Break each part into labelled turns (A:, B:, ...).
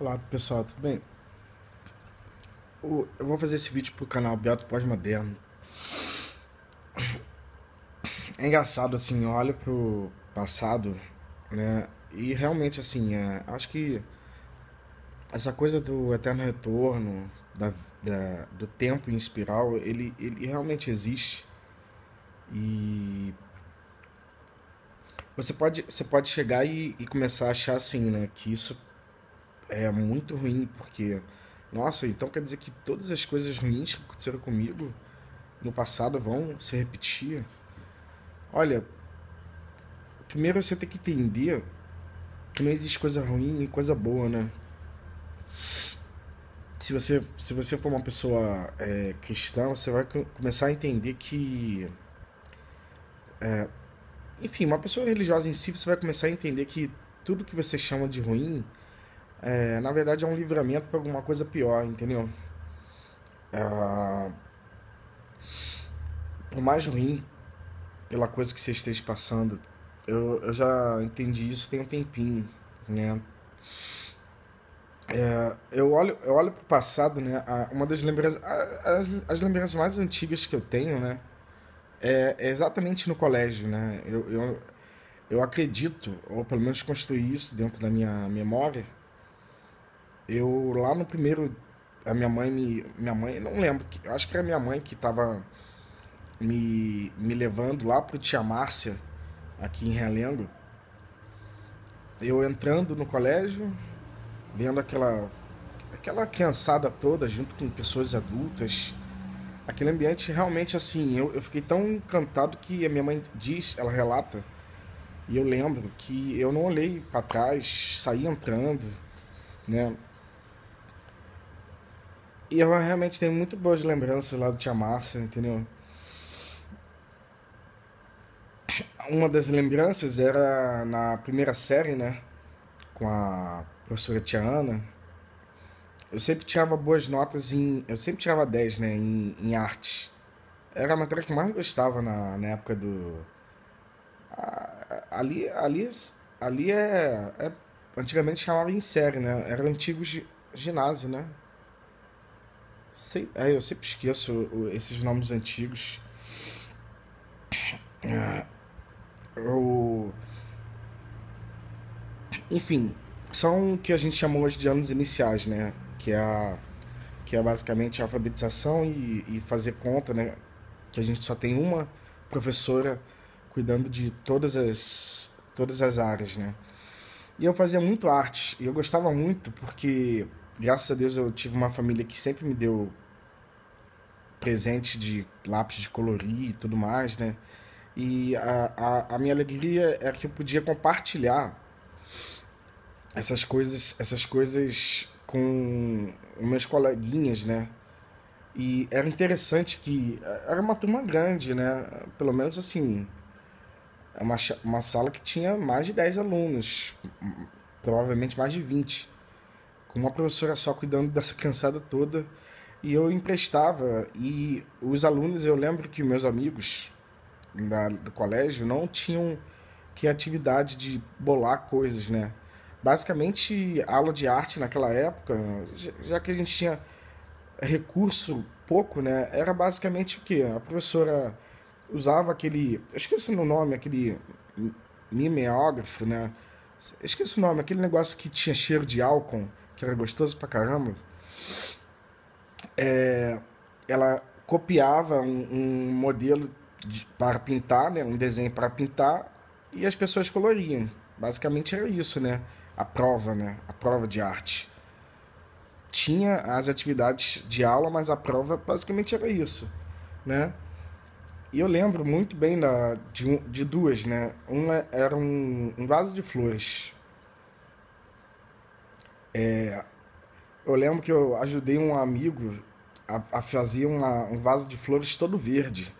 A: Olá pessoal, tudo bem? Eu vou fazer esse vídeo pro canal Beato Pós-Moderno. É engraçado assim, eu olho pro passado, né? E realmente assim, é, acho que essa coisa do eterno retorno, da, da, do tempo em espiral, ele, ele realmente existe. E você pode, você pode chegar e, e começar a achar assim, né? Que isso é muito ruim, porque, nossa, então quer dizer que todas as coisas ruins que aconteceram comigo no passado vão se repetir? Olha, primeiro você tem que entender que não existe coisa ruim e coisa boa, né? Se você, se você for uma pessoa é, cristã, você vai começar a entender que. É, enfim, uma pessoa religiosa em si, você vai começar a entender que tudo que você chama de ruim é, na verdade é um livramento para alguma coisa pior, entendeu? É, por mais ruim pela coisa que você esteja passando, eu, eu já entendi isso tem um tempinho, né? É, eu olho eu olho para o passado, né? Uma das lembranças, as, as lembranças mais antigas que eu tenho, né? É, é exatamente no colégio, né? Eu, eu, eu acredito, ou pelo menos construí isso dentro da minha memória, eu lá no primeiro. A minha mãe me. Minha mãe, não lembro, acho que era minha mãe que tava me, me levando lá pro Tia Márcia, aqui em Realengo. Eu entrando no colégio, vendo aquela, aquela criançada toda junto com pessoas adultas. Aquele ambiente realmente assim, eu, eu fiquei tão encantado que a minha mãe diz, ela relata, e eu lembro que eu não olhei para trás, saí entrando, né? E eu realmente tenho muito boas lembranças lá do Tia Márcia, entendeu? Uma das lembranças era na primeira série, né? Com a professora Tia Ana. Eu sempre tirava boas notas em. Eu sempre tirava 10, né? Em, em arte. Era a matéria que eu mais gostava na, na época do. ali, ali, ali é, é. Antigamente chamava em série, né? Era antigo ginásio, né? Sei, é, eu sempre esqueço esses nomes antigos. É, o... Enfim, são o que a gente chamou hoje de anos iniciais, né? Que é, a, que é basicamente a alfabetização e, e fazer conta, né? Que a gente só tem uma professora cuidando de todas as, todas as áreas, né? E eu fazia muito arte, e eu gostava muito porque graças a Deus eu tive uma família que sempre me deu presente de lápis de colorir e tudo mais, né? E a, a, a minha alegria é que eu podia compartilhar essas coisas, essas coisas com meus coleguinhas, né? E era interessante que era uma turma grande, né? Pelo menos assim, uma, uma sala que tinha mais de 10 alunos, provavelmente mais de 20 com uma professora só cuidando dessa criançada toda. E eu emprestava, e os alunos, eu lembro que meus amigos da, do colégio não tinham criatividade de bolar coisas, né? Basicamente, aula de arte naquela época, já que a gente tinha recurso pouco, né? Era basicamente o que? A professora usava aquele. Eu esqueci o nome, aquele mimeógrafo, né? esqueci o nome, aquele negócio que tinha cheiro de álcool que era gostoso pra caramba, é, ela copiava um, um modelo de, para pintar, né, um desenho para pintar, e as pessoas coloriam. Basicamente era isso, né? A prova, né? A prova de arte. Tinha as atividades de aula, mas a prova basicamente era isso, né? E eu lembro muito bem da, de, de duas, né? Uma era um, um vaso de flores. É, eu lembro que eu ajudei um amigo a, a fazer uma, um vaso de flores todo verde.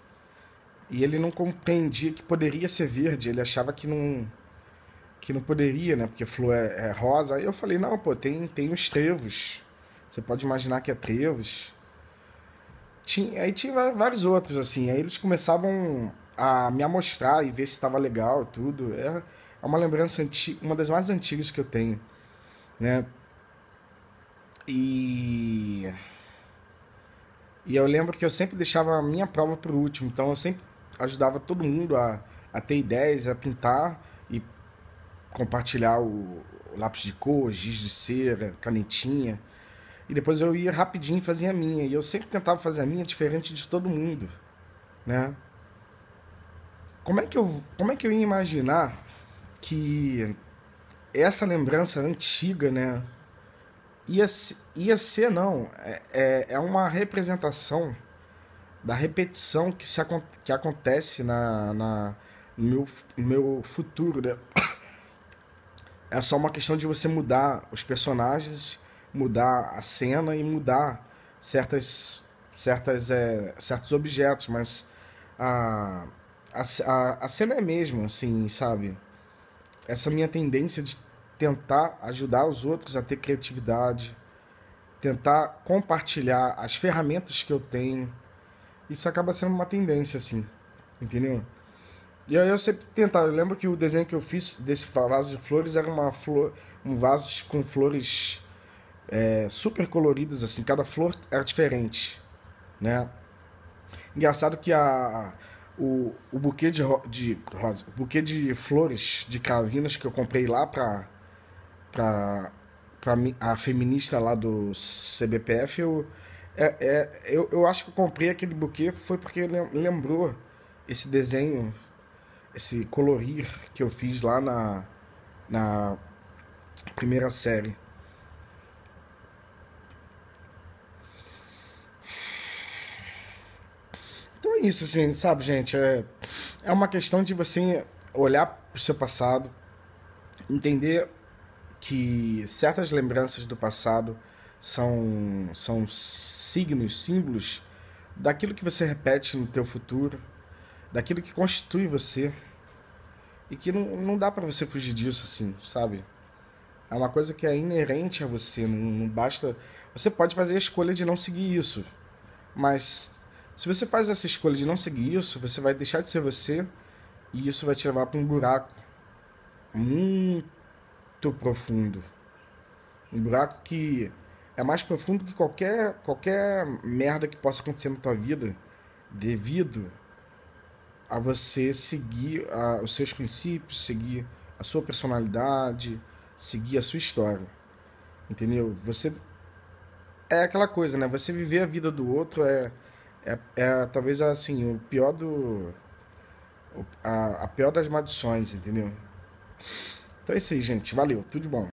A: E ele não compreendia que poderia ser verde, ele achava que não que não poderia, né? Porque flor é, é rosa. Aí eu falei, não, pô, tem, tem os trevos. Você pode imaginar que é trevos. Tinha, aí tinha vários outros, assim. Aí eles começavam a me amostrar e ver se estava legal tudo. É, é uma lembrança antiga, uma das mais antigas que eu tenho, né? E. E eu lembro que eu sempre deixava a minha prova por último, então eu sempre ajudava todo mundo a, a ter ideias, a pintar e compartilhar o, o lápis de cor, giz de cera, canetinha. E depois eu ia rapidinho e fazia a minha. E eu sempre tentava fazer a minha diferente de todo mundo, né? Como é que eu, como é que eu ia imaginar que essa lembrança antiga, né? Ia, ser, não. É, é, é uma representação da repetição que, se, que acontece na, na, no, meu, meu futuro, né? É só uma questão de você mudar os personagens, mudar a cena e mudar certas, certas, é, certos objetos, mas a, a, a cena é mesmo, assim, sabe? Essa minha tendência de tentar ajudar os outros a ter criatividade, tentar compartilhar as ferramentas que eu tenho, isso acaba sendo uma tendência, assim, entendeu? E aí eu sempre tentava, eu lembro que o desenho que eu fiz desse vaso de flores era uma flor, um vaso com flores é, super coloridas, assim, cada flor era diferente, né? Engraçado que a, o, o buquê de, de rosa, o buquê de flores de cavinas que eu comprei lá pra, pra, pra a feminista lá do CBPF, eu, é, é, eu, eu acho que eu comprei aquele buquê foi porque lembrou esse desenho esse colorir que eu fiz lá na, na primeira série. Então é isso, assim, sabe, gente? É, é uma questão de você olhar para o seu passado, entender que certas lembranças do passado são, são signos, símbolos daquilo que você repete no teu futuro, daquilo que constitui você. E que não, não dá para você fugir disso, assim, sabe? É uma coisa que é inerente a você, não, não basta. Você pode fazer a escolha de não seguir isso, mas se você faz essa escolha de não seguir isso, você vai deixar de ser você e isso vai te levar para um buraco muito profundo. Um buraco que é mais profundo que qualquer, qualquer merda que possa acontecer na tua vida devido a você seguir a, os seus princípios, seguir a sua personalidade, seguir a sua história. Entendeu? Você é aquela coisa, né? Você viver a vida do outro é é, é talvez assim, o pior do a, a pior das maldições, entendeu? Então é isso aí, gente. Valeu. Tudo de bom.